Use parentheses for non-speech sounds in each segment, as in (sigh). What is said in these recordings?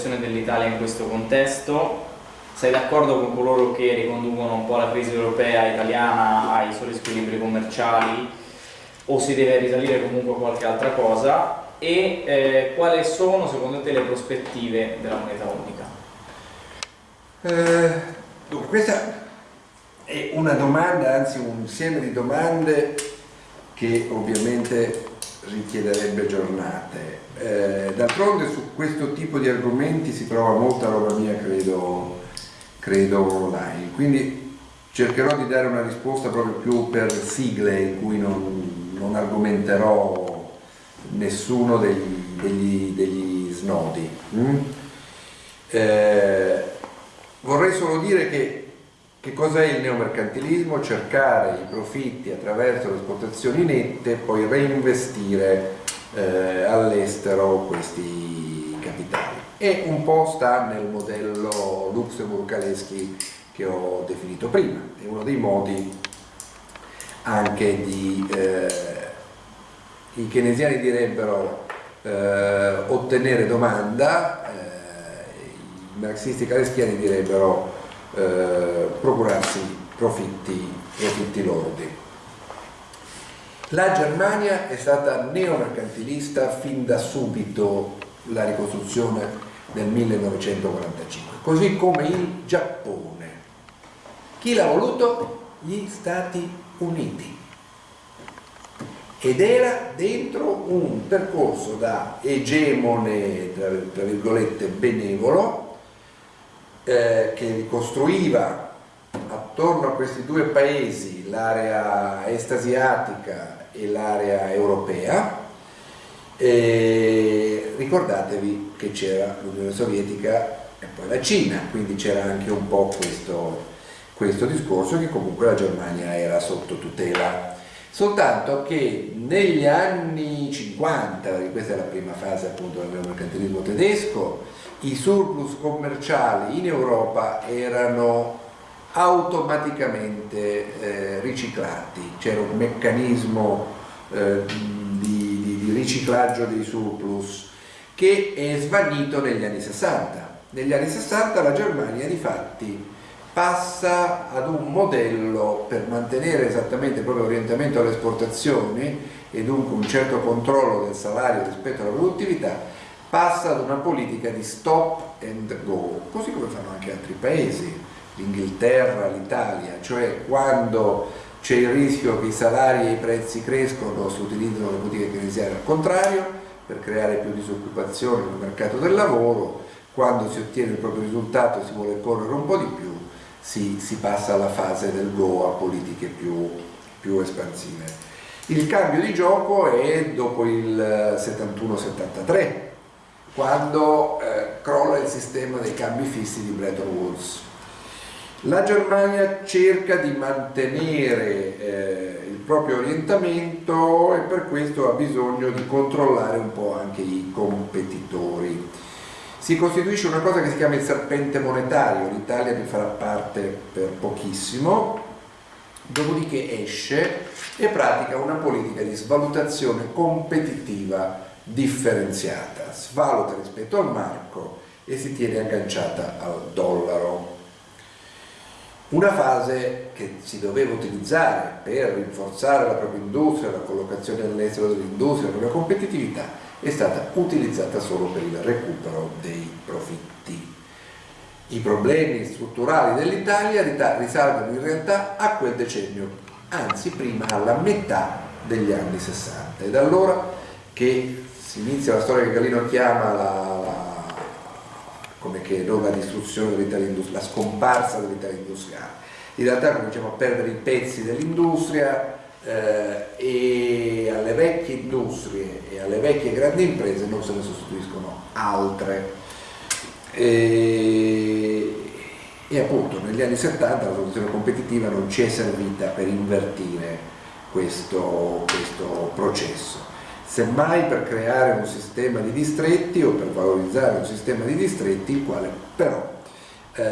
situazione dell'Italia in questo contesto? Sei d'accordo con coloro che riconducono un po' la crisi europea italiana ai soli squilibri commerciali o si deve risalire comunque a qualche altra cosa? E eh, quali sono secondo te le prospettive della moneta unica? Eh, dunque, questa è una domanda, anzi un insieme di domande che ovviamente richiederebbe giornate. Eh, D'altronde su questo tipo di argomenti si trova molta roba mia, credo, credo online, quindi cercherò di dare una risposta proprio più per sigle in cui non, non argomenterò nessuno degli, degli, degli snodi. Mm? Eh, vorrei solo dire che che cos'è il neomercantilismo? Cercare i profitti attraverso le esportazioni nette e poi reinvestire eh, all'estero questi capitali. E un po' sta nel modello Luxemburg-Kaleschi che ho definito prima, è uno dei modi anche di, eh, i keynesiani direbbero eh, ottenere domanda, eh, i marxisti kaleschiani direbbero eh, procurarsi profitti, profitti lordi. La Germania è stata neomercantilista fin da subito la ricostruzione del 1945, così come il Giappone. Chi l'ha voluto? Gli Stati Uniti. Ed era dentro un percorso da egemone, tra virgolette, benevolo, eh, che ricostruiva attorno a questi due paesi l'area est asiatica e l'area europea. E ricordatevi che c'era l'Unione Sovietica e poi la Cina, quindi c'era anche un po' questo, questo discorso che comunque la Germania era sotto tutela. Soltanto che negli anni 50, questa è la prima fase appunto del mercantilismo tedesco, i surplus commerciali in Europa erano automaticamente eh, riciclati, c'era un meccanismo eh, di, di, di, riciclaggio dei surplus che è svanito negli anni 60. Negli anni 60 la Germania di fatti passa ad un modello per mantenere esattamente il proprio orientamento alle esportazioni e dunque un certo controllo del salario rispetto alla produttività passa ad una politica di stop and go, così come fanno anche altri paesi, l'Inghilterra, l'Italia, cioè quando c'è il rischio che i salari e i prezzi crescono si utilizzano le politiche keynesiane al contrario per creare più disoccupazione nel mercato del lavoro, quando si ottiene il proprio risultato e si vuole correre un po' di più si, si passa alla fase del go a politiche più, più espansive. Il cambio di gioco è dopo il 71-73 quando eh, crolla il sistema dei cambi fissi di Bretton Woods. La Germania cerca di mantenere eh, il proprio orientamento e per questo ha bisogno di controllare un po' anche i competitori. Si costituisce una cosa che si chiama il serpente monetario, l'Italia ne farà parte per pochissimo, dopodiché esce e pratica una politica di svalutazione competitiva differenziata, svaluta rispetto al marco e si tiene agganciata al dollaro. Una fase che si doveva utilizzare per rinforzare la propria industria, la collocazione all'estero dell'industria, la propria competitività, è stata utilizzata solo per il recupero dei profitti. I problemi strutturali dell'Italia risalgono in realtà a quel decennio, anzi prima alla metà degli anni 60. Ed allora che si inizia la storia che Galino chiama la, come che non la distruzione dell'Italia industriale, la scomparsa dell'Italia industriale. In realtà cominciamo a perdere i pezzi dell'industria eh, e alle vecchie industrie e alle vecchie grandi imprese non se ne sostituiscono altre. E, e appunto negli anni 70 la produzione competitiva non ci è servita per invertire questo, questo processo semmai per creare un sistema di distretti o per valorizzare un sistema di distretti il quale però eh,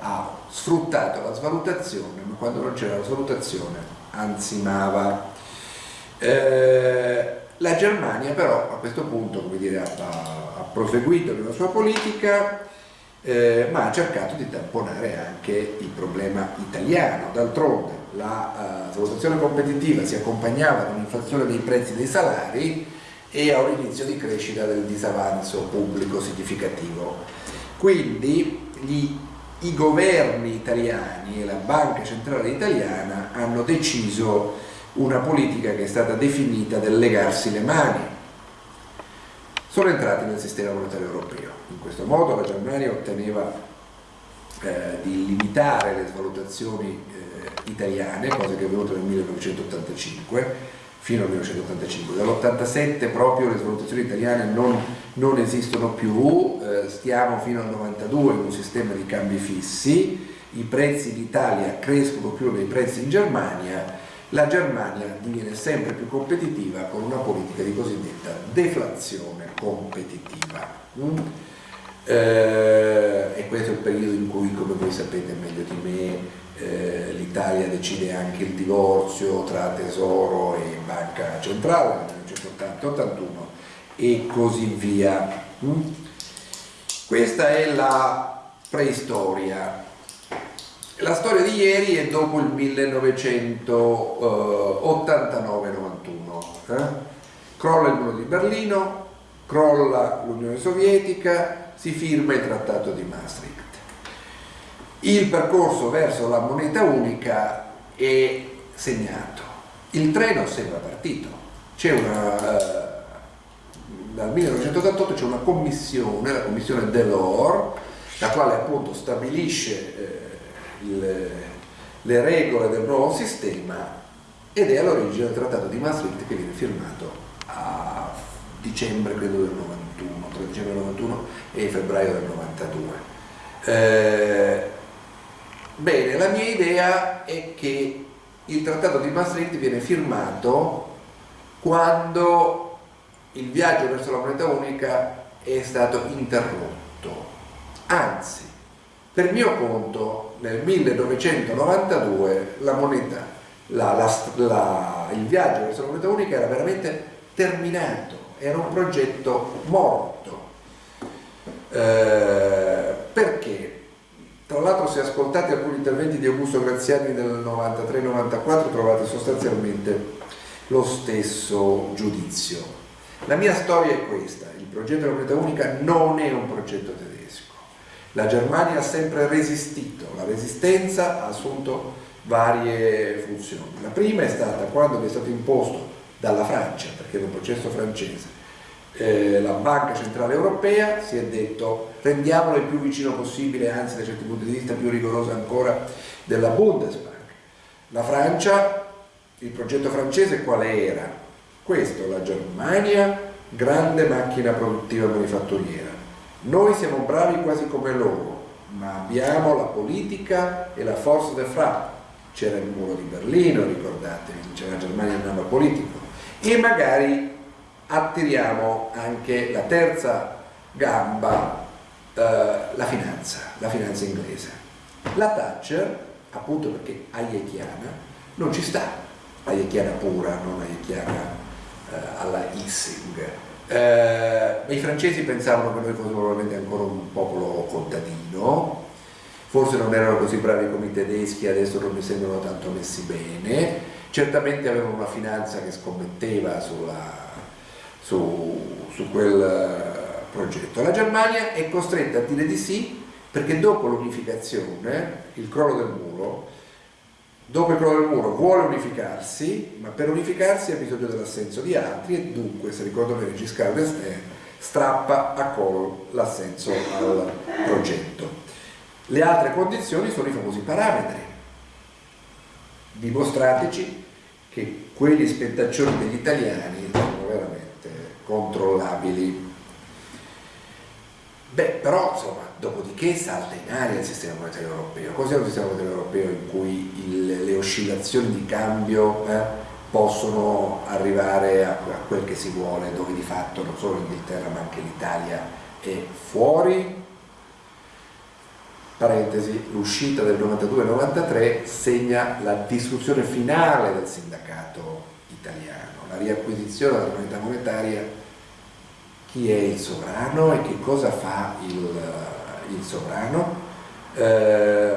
ha sfruttato la svalutazione, ma quando non c'era la svalutazione ansimava. Eh, La Germania però a questo punto dire, ha, ha proseguito nella sua politica eh, ma ha cercato di tamponare anche il problema italiano. D'altronde la uh, valutazione competitiva si accompagnava ad un'inflazione dei prezzi dei salari e a un inizio di crescita del disavanzo pubblico significativo. Quindi gli, i governi italiani e la Banca Centrale Italiana hanno deciso una politica che è stata definita del legarsi le mani. Sono entrati nel sistema monetario europeo. In questo modo la Germania otteneva eh, di limitare le svalutazioni eh, italiane, cosa che è avvenuta nel 1985, fino al 1985. Dall'87 proprio le svalutazioni italiane non, non esistono più, eh, stiamo fino al 92 in un sistema di cambi fissi, i prezzi in Italia crescono più dei prezzi in Germania, la Germania diviene sempre più competitiva con una politica di cosiddetta deflazione competitiva. Mm? Eh, e questo è il periodo in cui, come voi sapete meglio di me, eh, l'Italia decide anche il divorzio tra Tesoro e Banca Centrale nel 1980-81 e così via. Mm? Questa è la preistoria. La storia di ieri è dopo il 1989-91. Eh? Crolla il muro di Berlino, crolla l'Unione Sovietica, si firma il Trattato di Maastricht il percorso verso la moneta unica è segnato. Il treno sembra partito. C'è una, eh, dal 1988 c'è una commissione, la commissione Delors, la quale appunto stabilisce eh, il, le regole del nuovo sistema ed è all'origine del trattato di Maastricht che viene firmato a dicembre credo del 91, tra dicembre del 91 e febbraio del 92. Eh, Bene, la mia idea è che il trattato di Maastricht viene firmato quando il viaggio verso la moneta unica è stato interrotto. Anzi, per mio conto, nel 1992 la moneta, la, la, la, il viaggio verso la moneta unica era veramente terminato, era un progetto morto. Eh, perché? Tra l'altro se ascoltate alcuni interventi di Augusto Graziani del 93-94 trovate sostanzialmente lo stesso giudizio. La mia storia è questa, il progetto della moneta unica non è un progetto tedesco. La Germania ha sempre resistito, la resistenza ha assunto varie funzioni. La prima è stata quando è stato imposto dalla Francia, perché era un processo francese, eh, la Banca Centrale Europea si è detto rendiamolo il più vicino possibile, anzi da certi punti di vista più rigorosa ancora della Bundesbank. La Francia, il progetto francese quale era? Questo, la Germania, grande macchina produttiva manifatturiera. Noi siamo bravi quasi come loro, ma abbiamo la politica e la forza del fra. C'era il muro di Berlino, ricordatevi, c'era la Germania andava politico. E magari attiriamo anche la terza gamba, eh, la finanza, la finanza inglese. La Thatcher, appunto perché hayekiana, non ci sta, hayekiana pura, non hayekiana eh, alla Issing. Eh, I francesi pensavano che noi fossimo probabilmente ancora un popolo contadino, forse non erano così bravi come i tedeschi, adesso non mi sembrano tanto messi bene, certamente avevano una finanza che scommetteva sulla su, su quel eh, progetto. La Germania è costretta a dire di sì perché dopo l'unificazione, il crollo del muro, dopo il crollo del muro vuole unificarsi, ma per unificarsi ha bisogno dell'assenso di altri e dunque, se ricordo bene Giscard d'Estaing, strappa a collo l'assenso al progetto. Le altre condizioni sono i famosi parametri. Dimostrateci che quegli spettaccioni degli italiani controllabili. Beh, però insomma, dopodiché salta in aria il sistema monetario europeo. Cos'è un sistema monetario europeo in cui il, le oscillazioni di cambio eh, possono arrivare a, a, quel che si vuole, dove di fatto non solo l'Inghilterra ma anche l'Italia è fuori? Parentesi, l'uscita del 92-93 segna la distruzione finale del sindacato italiano, la riacquisizione della moneta monetaria, chi è il sovrano e che cosa fa il, il sovrano. Eh,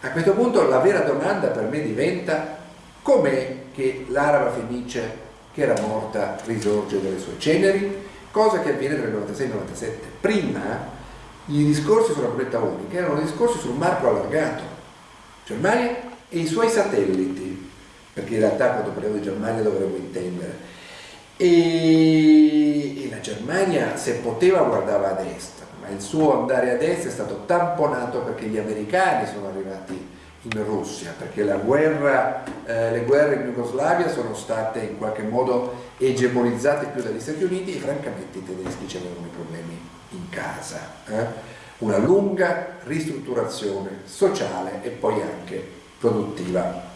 a questo punto la vera domanda per me diventa com'è che l'araba fenice che era morta risorge dalle sue ceneri, cosa che avviene tra il 96 e il 97. Prima i discorsi sulla moneta unica erano discorsi sul marco allargato, Germania e i suoi satelliti, perché in realtà quando parliamo di Germania dovremmo intendere. E, e la Germania se poteva guardava ad est, ma il suo andare ad est è stato tamponato perché gli americani sono arrivati in Russia, perché guerra, eh, le guerre in Jugoslavia sono state in qualche modo egemonizzate più dagli Stati Uniti e francamente i tedeschi avevano i problemi in casa. Eh? Una lunga ristrutturazione sociale e poi anche produttiva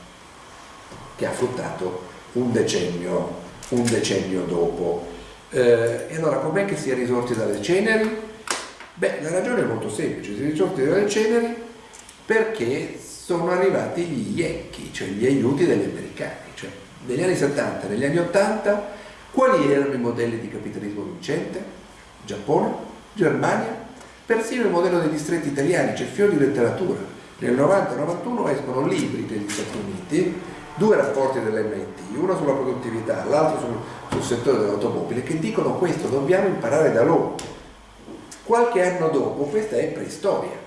che ha fruttato un decennio, un decennio dopo. Eh, e allora com'è che si è risorti dalle ceneri? Beh, la ragione è molto semplice, si è risorti dalle ceneri perché sono arrivati gli IECCHI, cioè gli aiuti degli americani. Cioè, negli anni 70, negli anni 80, quali erano i modelli di capitalismo vincente? Giappone, Germania, persino il modello dei distretti italiani, c'è fior di letteratura. Nel 90-91 escono libri degli Stati Uniti, due rapporti dell'MIT, uno sulla produttività, l'altro sul, sul settore dell'automobile, che dicono questo, dobbiamo imparare da loro. Qualche anno dopo questa è preistoria.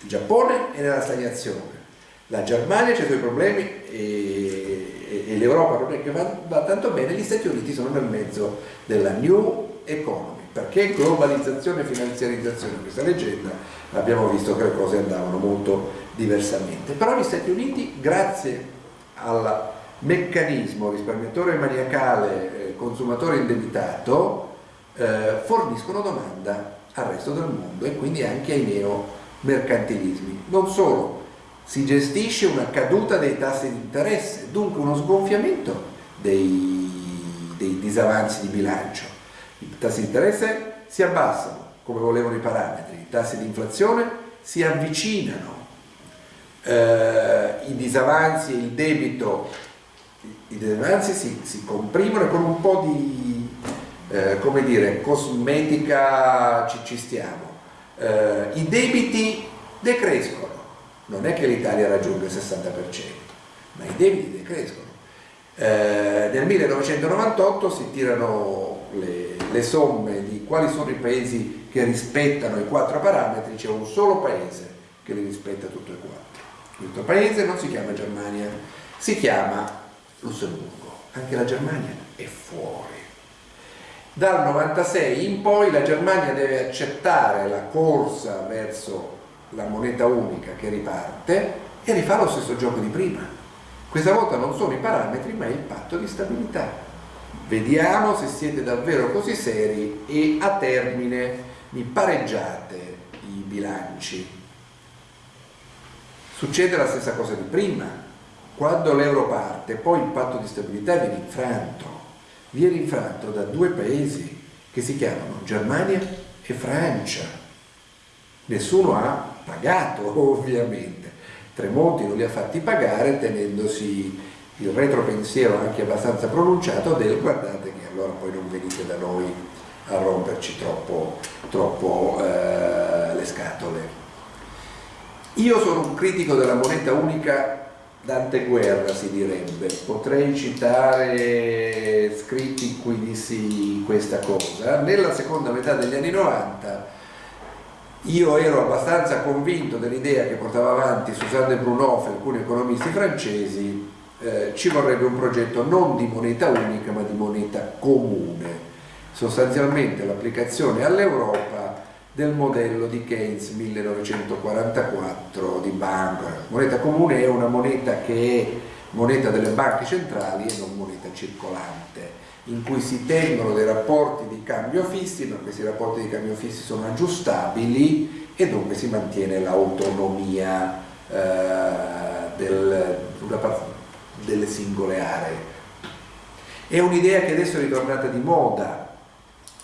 Il Giappone è nella stagnazione, la Germania ha i suoi problemi e, e, e l'Europa non è che va, va, tanto bene, gli Stati Uniti sono nel mezzo della new economy. Perché globalizzazione e finanziarizzazione? Questa leggenda abbiamo visto che le cose andavano molto diversamente. Però gli Stati Uniti, grazie al meccanismo risparmiatore maniacale, eh, consumatore indebitato, eh, forniscono domanda al resto del mondo e quindi anche ai neomercantilismi. Non solo, si gestisce una caduta dei tassi di interesse, dunque uno sgonfiamento dei, dei disavanzi di bilancio. I tassi di interesse si abbassano come volevano i parametri, i tassi di inflazione si avvicinano, eh, i disavanzi il debito, i disavanzi si, si comprimono con un po' di, eh, come dire, cosmetica ci, ci stiamo. Eh, I debiti decrescono non è che l'Italia raggiunga il 60%, ma i debiti decrescono. Eh, nel 1998 si tirano le, le, somme di quali sono i paesi che rispettano i quattro parametri, c'è un solo paese che li rispetta tutti e quattro. Questo paese non si chiama Germania, si chiama Lussemburgo, anche la Germania è fuori. Dal 96 in poi la Germania deve accettare la corsa verso la moneta unica che riparte e rifà lo stesso gioco di prima. Questa volta non sono i parametri ma il patto di stabilità. Vediamo se siete davvero così seri e a termine mi pareggiate i bilanci. Succede la stessa cosa di prima. Quando l'euro parte, poi il patto di stabilità viene infranto. Viene infranto da due paesi che si chiamano Germania e Francia. Nessuno ha pagato (laughs) ovviamente. Tremonti non li ha fatti pagare tenendosi il retropensiero anche abbastanza pronunciato del guardate che allora poi non venite da noi a romperci troppo, troppo eh, le scatole. Io sono un critico della moneta unica d'anteguerra si direbbe, potrei citare scritti in cui dissi questa cosa. Nella seconda metà degli anni 90 io ero abbastanza convinto dell'idea che portava avanti Susanne Brunoff e alcuni economisti francesi, eh, ci vorrebbe un progetto non di moneta unica ma di moneta comune, sostanzialmente l'applicazione all'Europa del modello di Keynes 1944 di Bank. Moneta comune è una moneta che è moneta delle banche centrali e non moneta circolante in cui si tengono dei rapporti di cambio fissi, ma questi rapporti di cambio fissi sono aggiustabili e dunque si mantiene l'autonomia eh, del, delle singole aree. È un'idea che adesso è ritornata di moda,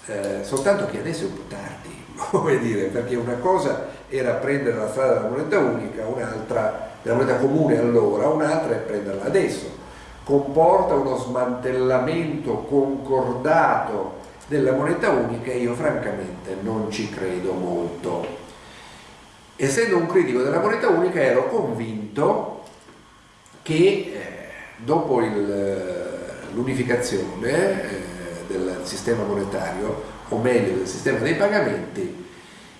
eh, soltanto che adesso è un po' tardi, come dire, perché una cosa era prendere la strada della moneta unica, un'altra della moneta comune allora, un'altra è prenderla adesso comporta uno smantellamento concordato della moneta unica io francamente non ci credo molto. Essendo un critico della moneta unica ero convinto che eh, dopo l'unificazione eh, del sistema monetario, o meglio del sistema dei pagamenti,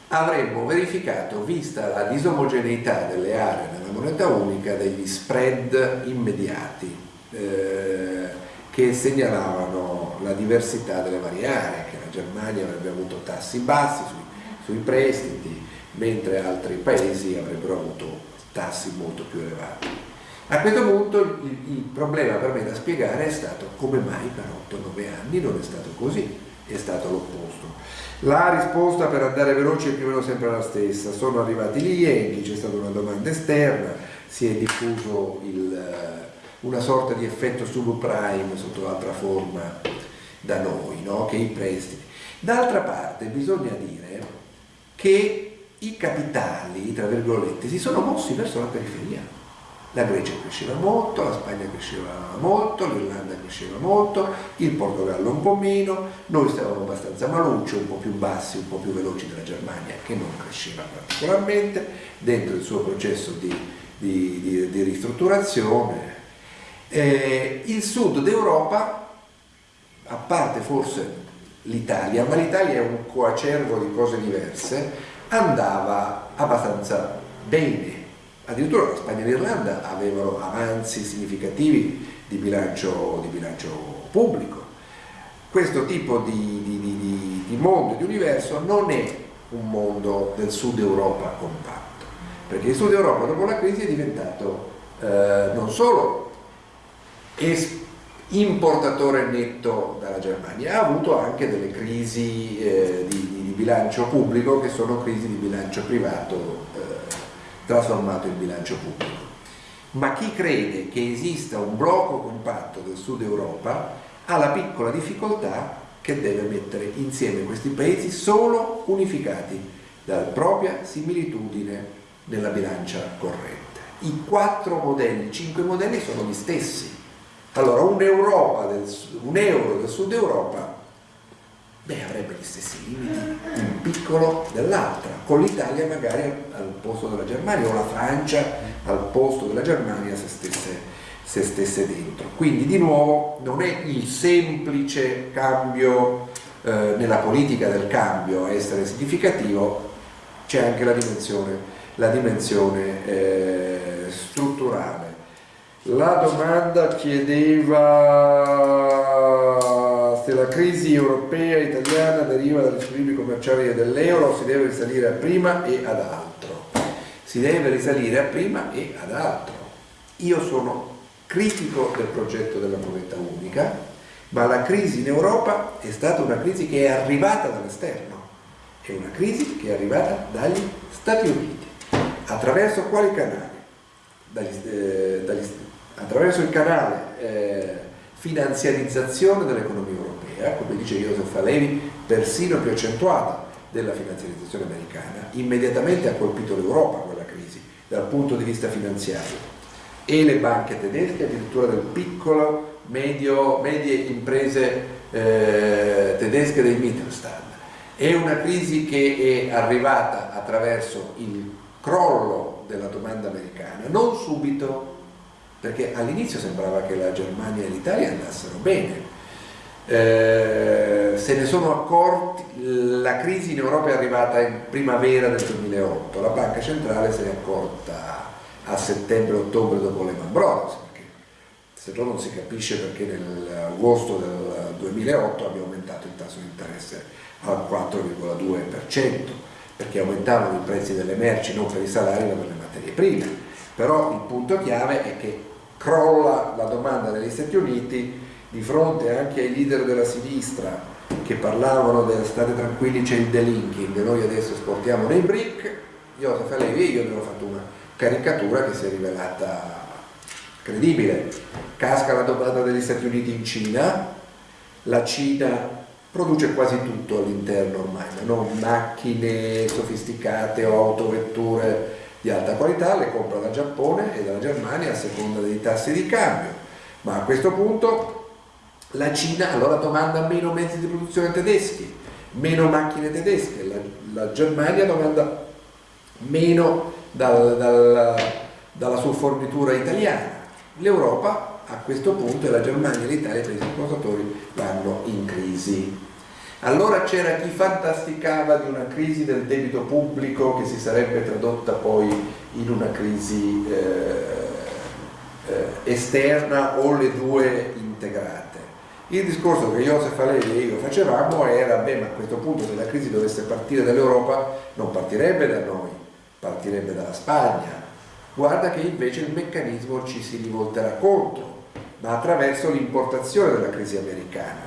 avremmo verificato, vista la disomogeneità delle aree nella moneta unica, degli spread immediati eh, che segnalavano la diversità delle varie aree, che la Germania avrebbe avuto tassi bassi sui, sui prestiti, mentre altri paesi avrebbero avuto tassi molto più elevati. A questo punto il, il, problema per me da spiegare è stato come mai per 8-9 anni non è stato così, è stato l'opposto. La risposta per andare veloci è più o meno sempre la stessa, sono arrivati gli Yankee, c'è stata una domanda esterna, si è diffuso il, eh, una sorta di effetto subprime sotto altra forma da noi, no? che i prestiti. D'altra parte bisogna dire che i capitali, tra virgolette, si sono mossi verso la periferia la Grecia cresceva molto, la Spagna cresceva molto, l'Irlanda cresceva molto, il Portogallo un po' meno, noi stavamo abbastanza malucci, un po' più bassi, un po' più veloci della Germania che non cresceva particolarmente dentro il suo processo di, di, di, di ristrutturazione. Eh, il sud d'Europa, a parte forse l'Italia, ma l'Italia è un coacervo di cose diverse, andava abbastanza bene addirittura la Spagna e l'Irlanda avevano avanzi significativi di bilancio, di bilancio pubblico. Questo tipo di, di, di, di mondo, di universo non è un mondo del sud Europa compatto, perché il sud Europa dopo la crisi è diventato eh, non solo importatore netto dalla Germania, ha avuto anche delle crisi eh, di, di, bilancio pubblico che sono crisi di bilancio privato trasformato in bilancio pubblico. Ma chi crede che esista un blocco compatto del sud Europa ha la piccola difficoltà che deve mettere insieme questi paesi solo unificati dalla propria similitudine nella bilancia corrente. I quattro modelli, i cinque modelli sono gli stessi. Allora un, del, un euro del sud Europa beh, avrebbe gli stessi limiti, un piccolo dell'altra, con l'Italia magari al posto della Germania o la Francia al posto della Germania se stesse, se stesse dentro. Quindi di nuovo non è il semplice cambio eh, nella politica del cambio a essere significativo, c'è anche la dimensione, la dimensione eh, strutturale. La domanda chiedeva se la crisi europea e italiana deriva dagli squilibri commerciali dell'euro si deve risalire a prima e ad altro. Si deve risalire a prima e ad altro. Io sono critico del progetto della moneta unica, ma la crisi in Europa è stata una crisi che è arrivata dall'esterno, è una crisi che è arrivata dagli Stati Uniti. Attraverso quali canali? Dagli, eh, dagli, attraverso il canale eh, finanziarizzazione dell'economia europea, come dice Joseph Alevi, persino più accentuata della finanziarizzazione americana, immediatamente ha colpito l'Europa quella crisi dal punto di vista finanziario e le banche tedesche, addirittura del piccolo, medio, medie imprese eh, tedesche del Mittelstand. È una crisi che è arrivata attraverso il crollo della domanda americana, non subito, perché all'inizio sembrava che la Germania e l'Italia andassero bene. Eh, se ne sono accorti, la crisi in Europa è arrivata in primavera del 2008, la banca centrale se ne è accorta a settembre-ottobre dopo Lehman Brothers, perché se no non si capisce perché nell'agosto del 2008 abbia aumentato il tasso di interesse al 4,2%, perché aumentavano i prezzi delle merci non per i salari ma per le materie prime. Però il punto chiave è che crolla la domanda negli Stati Uniti di fronte anche ai leader della sinistra che parlavano del state tranquilli c'è il delinking, noi adesso esportiamo nei BRIC, Joseph Levi e io abbiamo fatto una caricatura che si è rivelata credibile. Casca la domanda degli Stati Uniti in Cina, la Cina produce quasi tutto all'interno ormai, non macchine sofisticate autovetture di alta qualità, le compra dal Giappone e dalla Germania a seconda dei tassi di cambio. Ma a questo punto la Cina allora domanda meno mezzi di produzione tedeschi, meno macchine tedesche, la, la Germania domanda meno dal, dal, dalla sua fornitura italiana. L'Europa a questo punto e la Germania e l'Italia, i paesi esportatori, vanno in crisi. Allora c'era chi fantasticava di una crisi del debito pubblico che si sarebbe tradotta poi in una crisi eh, eh, esterna o le due integrate. Il discorso che Josef Alevi e io facevamo era, beh, ma a questo punto se la crisi dovesse partire dall'Europa non partirebbe da noi, partirebbe dalla Spagna. Guarda che invece il meccanismo ci si rivolterà contro, ma attraverso l'importazione della crisi americana.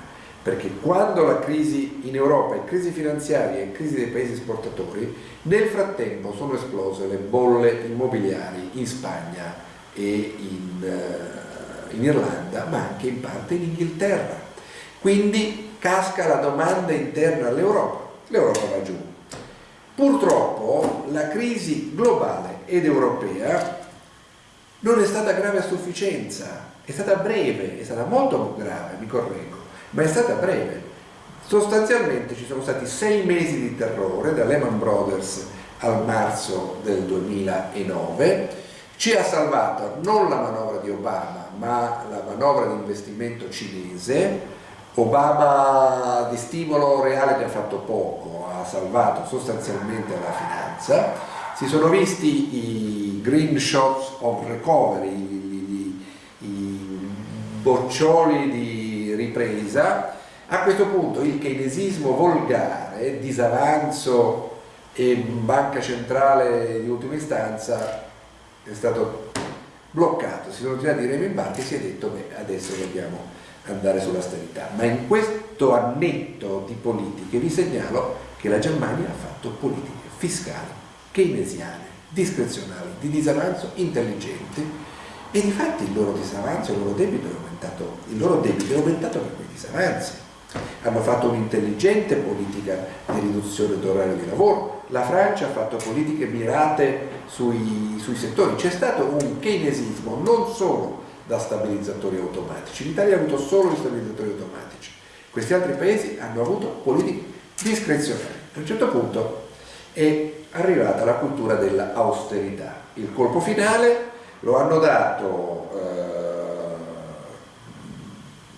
Perché quando la crisi in Europa è crisi finanziaria e crisi dei paesi esportatori, nel frattempo sono esplose le bolle immobiliari in Spagna e in, uh, in Irlanda, ma anche in parte in Inghilterra. Quindi casca la domanda interna all'Europa, l'Europa va giù. Purtroppo la crisi globale ed europea non è stata grave a sufficienza, è stata breve, è stata molto grave, mi correggo, ma è stata breve. Sostanzialmente ci sono stati sei mesi di terrore da Lehman Brothers al marzo del 2009 ci ha salvato non la manovra di Obama, ma la manovra di investimento cinese. Obama di stimolo reale ne ha fatto poco, ha salvato sostanzialmente la finanza. Si sono visti i green shots of recovery, i, i, i boccioli di ripresa. A questo punto il keynesismo volgare, disavanzo e banca centrale di ultima istanza è stato bloccato, si sono tirati i remi in barca e si è detto beh adesso dobbiamo andare sull'austerità. Ma in questo annetto di politiche vi segnalo che la Germania ha fatto politiche fiscali, keynesiane, discrezionali, di disavanzo intelligenti e di fatti il loro disavanzo, il loro debito è aumentato, il loro debito è aumentato per quei disavanzi hanno fatto un'intelligente politica di riduzione d'orario di lavoro, la Francia ha fatto politiche mirate sui, sui settori, c'è stato un keynesismo non solo da stabilizzatori automatici, l'Italia ha avuto solo gli stabilizzatori automatici, questi altri paesi hanno avuto politiche discrezionali. A un certo punto è arrivata la cultura dell'austerità, il colpo finale lo hanno dato eh,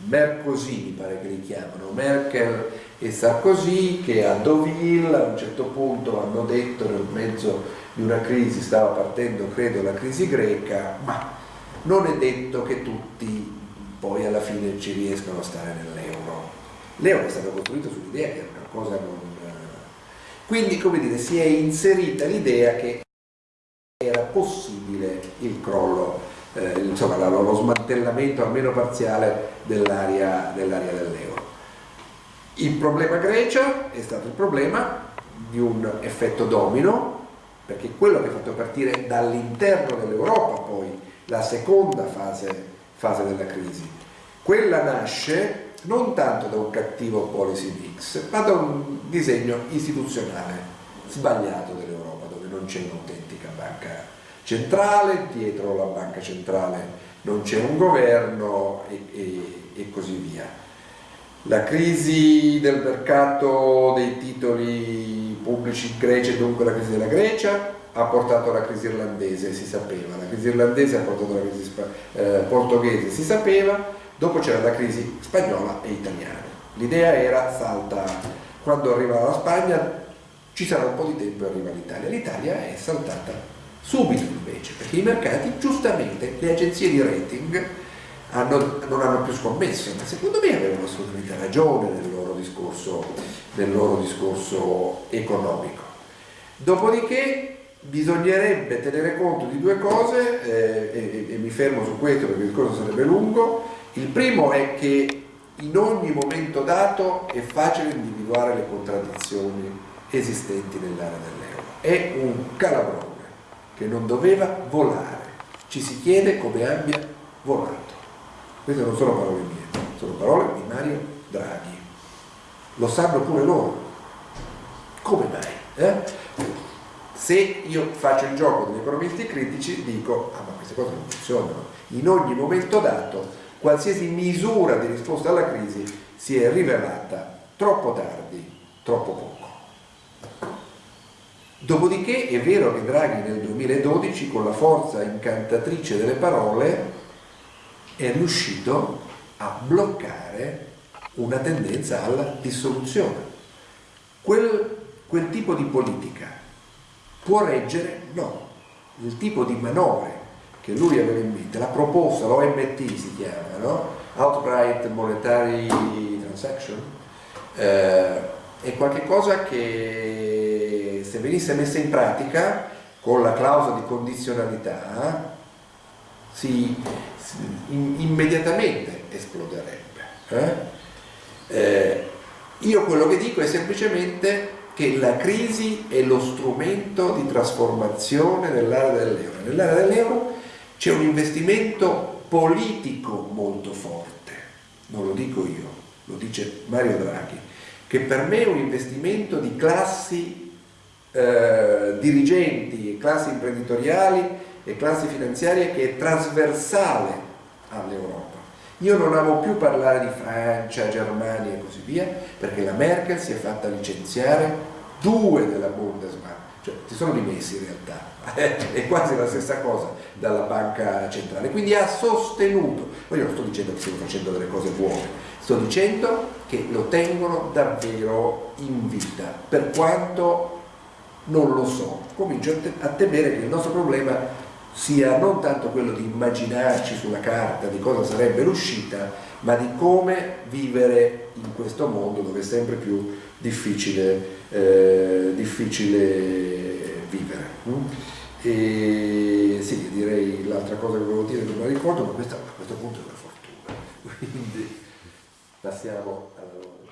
Mercosì mi pare che li chiamano, Merkel e Sarkozy che a Deauville a un certo punto hanno detto nel mezzo di una crisi, stava partendo credo la crisi greca, ma non è detto che tutti poi alla fine ci riescano a stare nell'euro. L'euro è stato costruito sull'idea che era una cosa non... Quindi come dire si è inserita l'idea che era possibile il crollo eh, insomma, lo smantellamento almeno parziale dell'area dell dell'euro. Il problema Grecia è stato il problema di un effetto domino, perché quello che ha fatto partire dall'interno dell'Europa poi la seconda fase, fase della crisi. Quella nasce non tanto da un cattivo policy mix, ma da un disegno istituzionale sbagliato dell'Europa, dove non c'è un'autentica banca centrale, dietro la banca centrale non c'è un governo e, e, e, così via. La crisi del mercato dei titoli pubblici in Grecia dunque la crisi della Grecia ha portato alla crisi irlandese, si sapeva, la crisi irlandese ha portato alla crisi eh, portoghese, si sapeva, dopo c'era la crisi spagnola e italiana. L'idea era salta, quando arriva la Spagna ci sarà un po' di tempo e arriva l'Italia. L'Italia è saltata subito invece, perché i mercati, giustamente, le agenzie di rating hanno, non hanno più scommesso, ma secondo me avevano assolutamente ragione nel loro discorso, nel loro discorso economico. Dopodiché bisognerebbe tenere conto di due cose, eh, e, e mi fermo su questo perché il discorso sarebbe lungo, il primo è che in ogni momento dato è facile individuare le contraddizioni esistenti nell'area dell'euro. È un calabrone che non doveva volare. Ci si chiede come abbia volato. Queste non sono parole mie, sono parole di Mario Draghi. Lo sanno pure loro. Come mai? Eh? Se io faccio il gioco degli economisti critici dico, ah ma queste cose non funzionano. In ogni momento dato qualsiasi misura di risposta alla crisi si è rivelata troppo tardi, troppo poco. Dopodiché è vero che Draghi nel 2012 con la forza incantatrice delle parole è riuscito a bloccare una tendenza alla dissoluzione. Quel, quel tipo di politica può reggere? No. Il tipo di manovre che lui aveva in mente, la proposta, l'OMT si chiama, no? Outright Monetary Transaction, eh, è qualcosa che se venisse messa in pratica con la clausola di condizionalità si, immediatamente esploderebbe. Eh? Eh, io quello che dico è semplicemente che la crisi è lo strumento di trasformazione dell'area dell'euro. Nell'area dell'euro c'è un investimento politico molto forte, non lo dico io, lo dice Mario Draghi, che per me è un investimento di classi eh, dirigenti, classi imprenditoriali e classi finanziarie che è trasversale all'Europa. Io non amo più parlare di Francia, Germania e così via, perché la Merkel si è fatta licenziare due della Bundesbank, cioè si sono dimessi in realtà, (laughs) è quasi la stessa cosa dalla banca centrale, quindi ha sostenuto, io non sto dicendo che stiamo facendo delle cose buone, sto dicendo che lo tengono davvero in vita, per quanto non lo so, comincio a temere che il nostro problema sia non tanto quello di immaginarci sulla carta di cosa sarebbe l'uscita, ma di come vivere in questo mondo dove è sempre più difficile, eh, difficile vivere. Mm? E sì, direi l'altra cosa che volevo dire non la ricordo, ma questa a questo punto è una fortuna. (laughs) Quindi passiamo alla